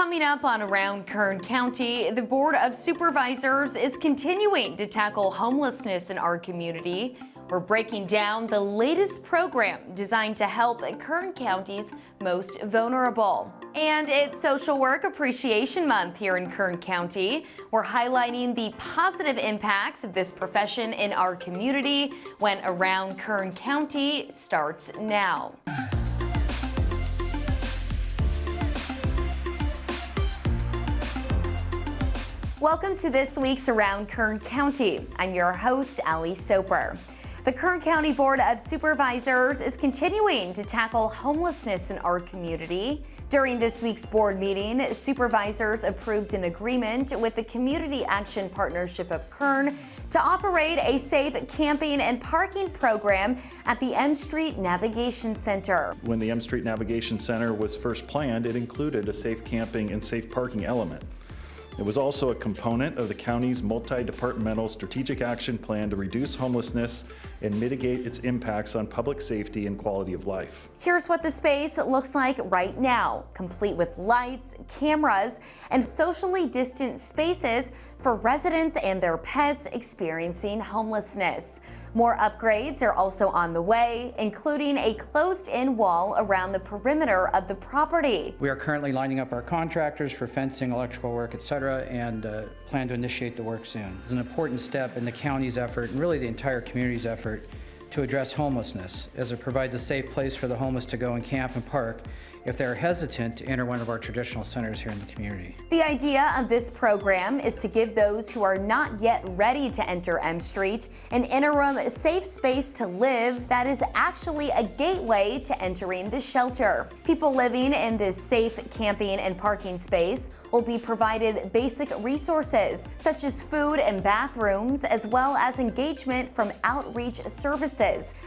Coming up on Around Kern County, the Board of Supervisors is continuing to tackle homelessness in our community. We're breaking down the latest program designed to help Kern County's most vulnerable. And it's Social Work Appreciation Month here in Kern County. We're highlighting the positive impacts of this profession in our community when Around Kern County starts now. Welcome to this week's Around Kern County. I'm your host, Ali Soper. The Kern County Board of Supervisors is continuing to tackle homelessness in our community. During this week's board meeting, supervisors approved an agreement with the Community Action Partnership of Kern to operate a safe camping and parking program at the M Street Navigation Center. When the M Street Navigation Center was first planned, it included a safe camping and safe parking element. It was also a component of the county's multi-departmental strategic action plan to reduce homelessness and mitigate its impacts on public safety and quality of life. Here's what the space looks like right now, complete with lights, cameras, and socially distant spaces for residents and their pets experiencing homelessness. More upgrades are also on the way, including a closed-in wall around the perimeter of the property. We are currently lining up our contractors for fencing, electrical work, etc., and uh, plan to initiate the work soon. It's an important step in the county's effort, and really the entire community's effort, to address homelessness, as it provides a safe place for the homeless to go and camp and park if they're hesitant to enter one of our traditional centers here in the community. The idea of this program is to give those who are not yet ready to enter M Street an interim safe space to live that is actually a gateway to entering the shelter. People living in this safe camping and parking space will be provided basic resources such as food and bathrooms as well as engagement from outreach services.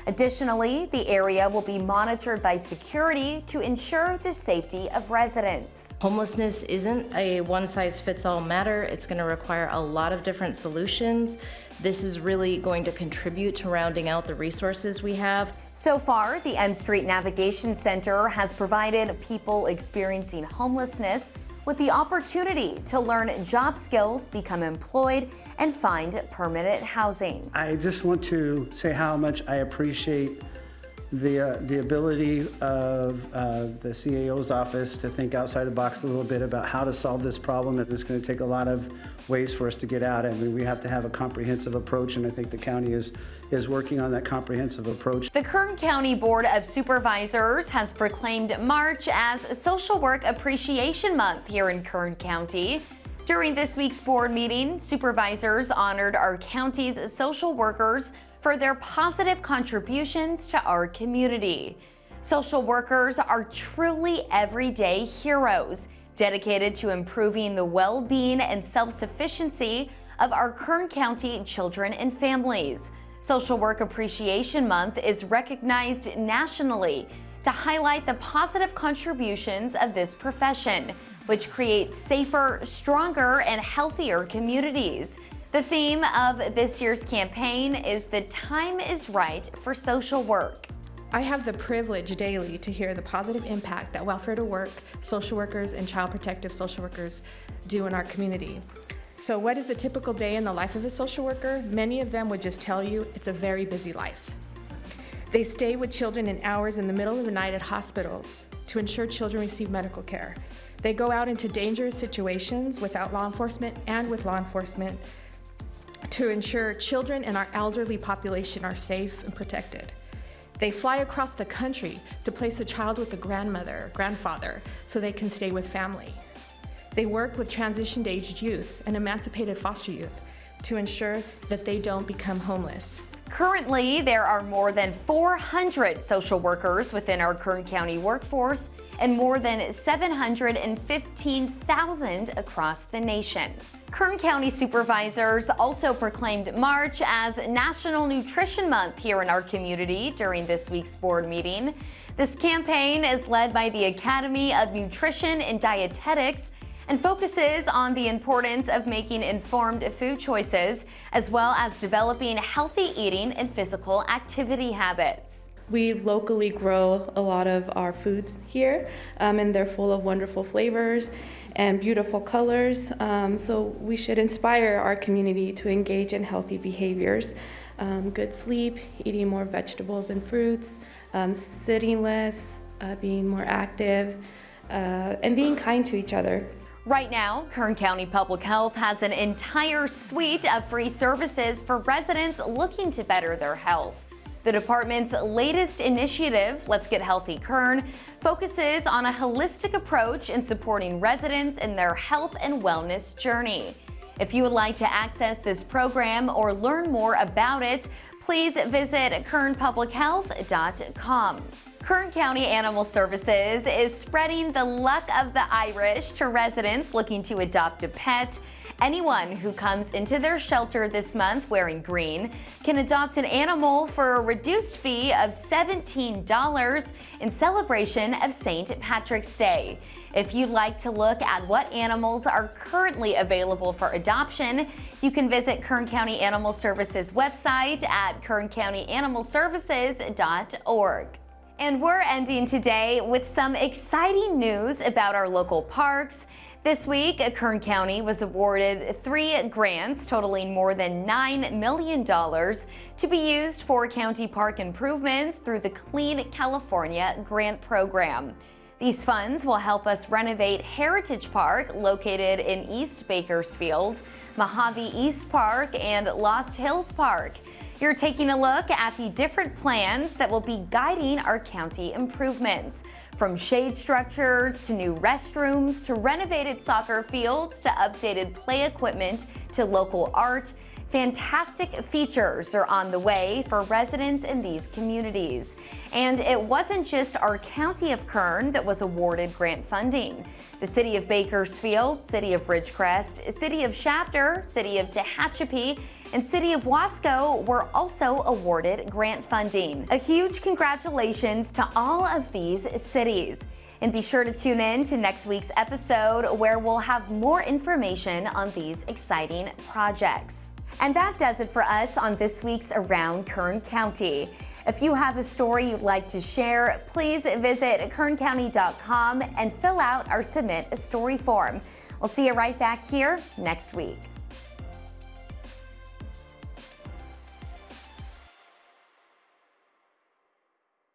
Additionally, the area will be monitored by security to ensure ensure the safety of residents. Homelessness isn't a one-size-fits-all matter. It's going to require a lot of different solutions. This is really going to contribute to rounding out the resources we have. So far, the M Street Navigation Center has provided people experiencing homelessness with the opportunity to learn job skills, become employed, and find permanent housing. I just want to say how much I appreciate the, uh, the ability of uh, the CAO's office to think outside the box a little bit about how to solve this problem. It's going to take a lot of ways for us to get out. I mean, we have to have a comprehensive approach, and I think the county is, is working on that comprehensive approach. The Kern County Board of Supervisors has proclaimed March as Social Work Appreciation Month here in Kern County. During this week's board meeting, supervisors honored our county's social workers for their positive contributions to our community. Social workers are truly everyday heroes, dedicated to improving the well-being and self-sufficiency of our Kern County children and families. Social Work Appreciation Month is recognized nationally to highlight the positive contributions of this profession, which creates safer, stronger, and healthier communities. The theme of this year's campaign is the time is right for social work. I have the privilege daily to hear the positive impact that welfare to work, social workers, and child protective social workers do in our community. So what is the typical day in the life of a social worker? Many of them would just tell you it's a very busy life. They stay with children in hours in the middle of the night at hospitals to ensure children receive medical care. They go out into dangerous situations without law enforcement and with law enforcement to ensure children and our elderly population are safe and protected. They fly across the country to place a child with a grandmother grandfather so they can stay with family. They work with transitioned aged youth and emancipated foster youth to ensure that they don't become homeless. Currently, there are more than 400 social workers within our Kern County workforce and more than 715,000 across the nation. Kern County supervisors also proclaimed March as National Nutrition Month here in our community during this week's board meeting. This campaign is led by the Academy of Nutrition and Dietetics and focuses on the importance of making informed food choices as well as developing healthy eating and physical activity habits. We locally grow a lot of our foods here um, and they're full of wonderful flavors and beautiful colors. Um, so we should inspire our community to engage in healthy behaviors. Um, good sleep, eating more vegetables and fruits, um, sitting less, uh, being more active, uh, and being kind to each other. Right now, Kern County Public Health has an entire suite of free services for residents looking to better their health. The department's latest initiative, Let's Get Healthy Kern, focuses on a holistic approach in supporting residents in their health and wellness journey. If you would like to access this program or learn more about it, please visit kernpublichealth.com. Kern County Animal Services is spreading the luck of the Irish to residents looking to adopt a pet. Anyone who comes into their shelter this month wearing green can adopt an animal for a reduced fee of $17 in celebration of St. Patrick's Day. If you'd like to look at what animals are currently available for adoption, you can visit Kern County Animal Services website at kerncountyanimalservices.org. And we're ending today with some exciting news about our local parks. This week, Kern County was awarded three grants totaling more than $9 million to be used for county park improvements through the Clean California Grant Program. These funds will help us renovate Heritage Park, located in East Bakersfield, Mojave East Park, and Lost Hills Park. You're taking a look at the different plans that will be guiding our county improvements. From shade structures to new restrooms to renovated soccer fields to updated play equipment to local art, fantastic features are on the way for residents in these communities. And it wasn't just our county of Kern that was awarded grant funding. The City of Bakersfield, City of Ridgecrest, City of Shafter, City of Tehachapi, and City of Wasco were also awarded grant funding. A huge congratulations to all of these cities. And be sure to tune in to next week's episode where we'll have more information on these exciting projects. And that does it for us on this week's Around Kern County. If you have a story you'd like to share, please visit kerncounty.com and fill out our Submit a Story form. We'll see you right back here next week.